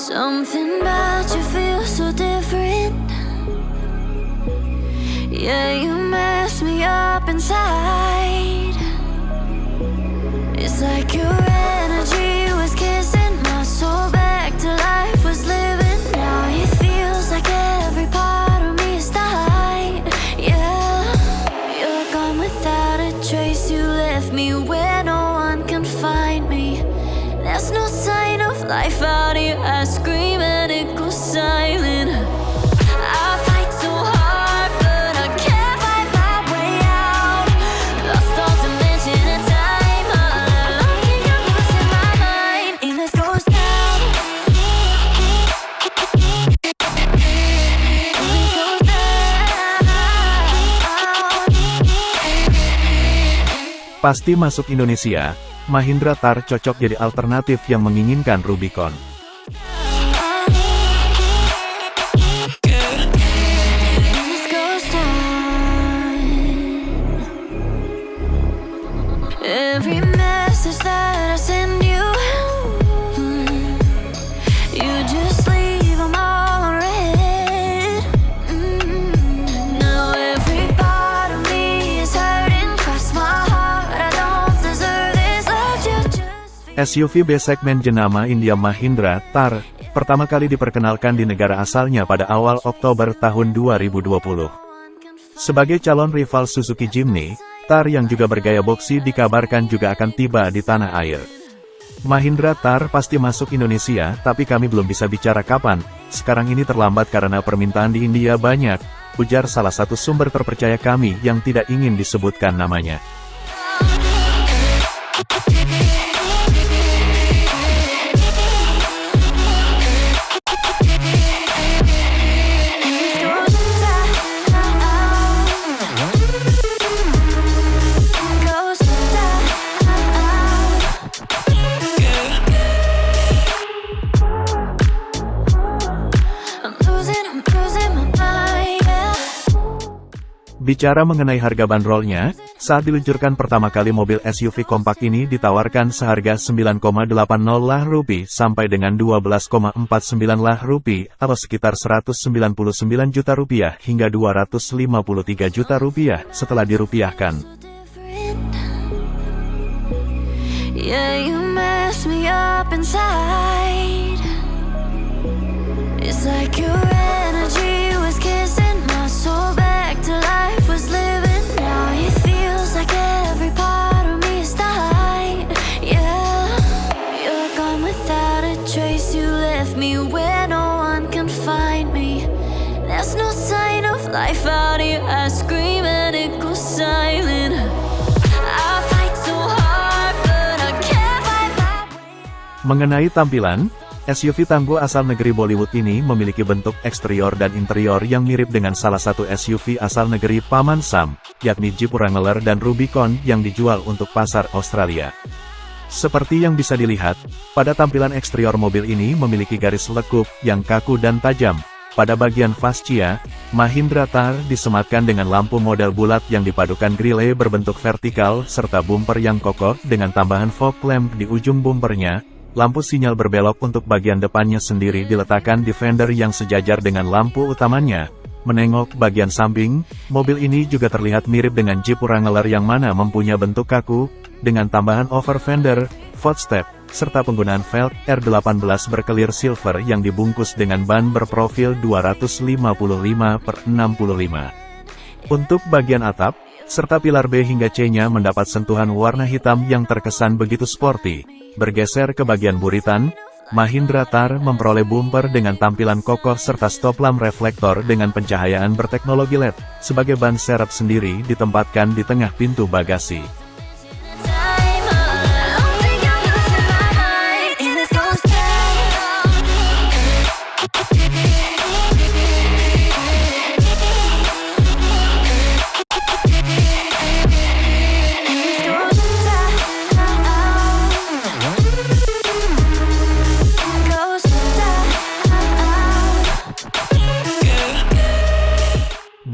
Something about you feels so different. Yeah, you mess me up inside. It's like your Pasti masuk Indonesia, Mahindra Tar cocok jadi alternatif yang menginginkan Rubicon. SUV B-segmen jenama India Mahindra Tar, pertama kali diperkenalkan di negara asalnya pada awal Oktober tahun 2020. Sebagai calon rival Suzuki Jimny, Tar yang juga bergaya boxy dikabarkan juga akan tiba di tanah air. Mahindra Tar pasti masuk Indonesia, tapi kami belum bisa bicara kapan, sekarang ini terlambat karena permintaan di India banyak, ujar salah satu sumber terpercaya kami yang tidak ingin disebutkan namanya. Bicara mengenai harga bandrolnya, saat diluncurkan pertama kali mobil SUV kompak ini ditawarkan seharga 9,80 lah rupiah sampai dengan 12,49 lah rupiah atau sekitar 199 juta rupiah hingga 253 juta rupiah setelah dirupiahkan. Yeah, you mess me up inside. It's like your energy no sign of life out here. I scream and it goes silent. I fight so hard, but I can't fight my way. Mengenai tampilan, SUV tangguh asal negeri Bollywood ini memiliki bentuk eksterior dan interior yang mirip dengan salah satu SUV asal negeri Paman Sam, yakni Jeep Wrangler dan Rubicon yang dijual untuk pasar Australia. Seperti yang bisa dilihat, pada tampilan eksterior mobil ini memiliki garis lekup yang kaku dan tajam. Pada bagian fascia, Mahindra Thar disematkan dengan lampu model bulat yang dipadukan grille berbentuk vertikal serta bumper yang kokoh dengan tambahan fog lamp di ujung bumpernya. Lampu sinyal berbelok untuk bagian depannya sendiri diletakkan di fender yang sejajar dengan lampu utamanya. Menengok bagian samping, mobil ini juga terlihat mirip dengan Jeep Wrangler yang mana mempunyai bentuk kaku, dengan tambahan over fender, footstep, serta penggunaan velg R18 berkelir silver yang dibungkus dengan ban berprofil 255 per 65. Untuk bagian atap, serta pilar B hingga C-nya mendapat sentuhan warna hitam yang terkesan begitu sporty. Bergeser ke bagian buritan, Mahindra Thar memperoleh bumper dengan tampilan kokoh serta stop lamp reflektor dengan pencahayaan berteknologi LED. Sebagai ban serep sendiri ditempatkan di tengah pintu bagasi.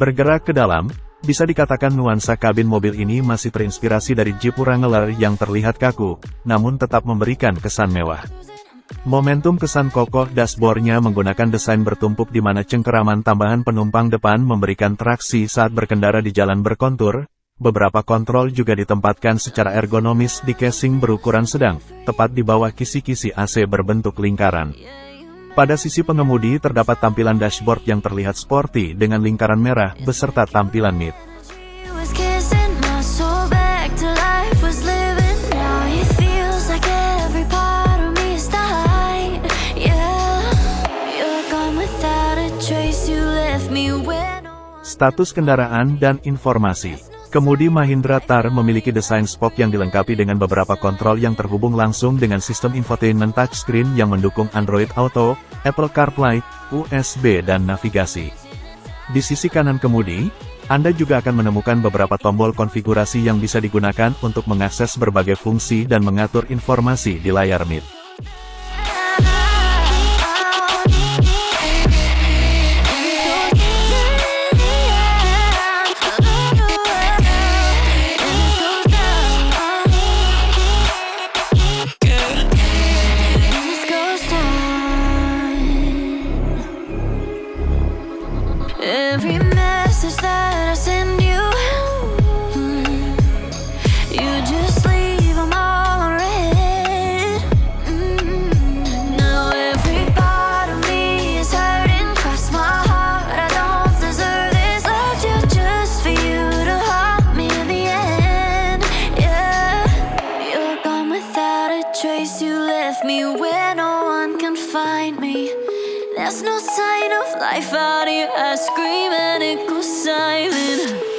Bergerak ke dalam, bisa dikatakan nuansa kabin mobil ini masih terinspirasi dari Jeep Wrangler yang terlihat kaku, namun tetap memberikan kesan mewah. Momentum kesan kokoh dashboardnya menggunakan desain bertumpuk di mana cengkeraman tambahan penumpang depan memberikan traksi saat berkendara di jalan berkontur, beberapa kontrol juga ditempatkan secara ergonomis di casing berukuran sedang, tepat di bawah kisi-kisi AC berbentuk lingkaran. Pada sisi pengemudi terdapat tampilan dashboard yang terlihat sporty dengan lingkaran merah beserta tampilan mid. Status kendaraan dan informasi. Kemudi Mahindra Thar memiliki desain spoke yang dilengkapi dengan beberapa kontrol yang terhubung langsung dengan sistem infotainment touchscreen yang mendukung Android Auto, Apple CarPlay, USB dan navigasi. Di sisi kanan kemudi, Anda juga akan menemukan beberapa tombol konfigurasi yang bisa digunakan untuk mengakses berbagai fungsi dan mengatur informasi di layar mid. Trace. You left me where no one can find me. There's no sign of life out here. I scream and it goes silent.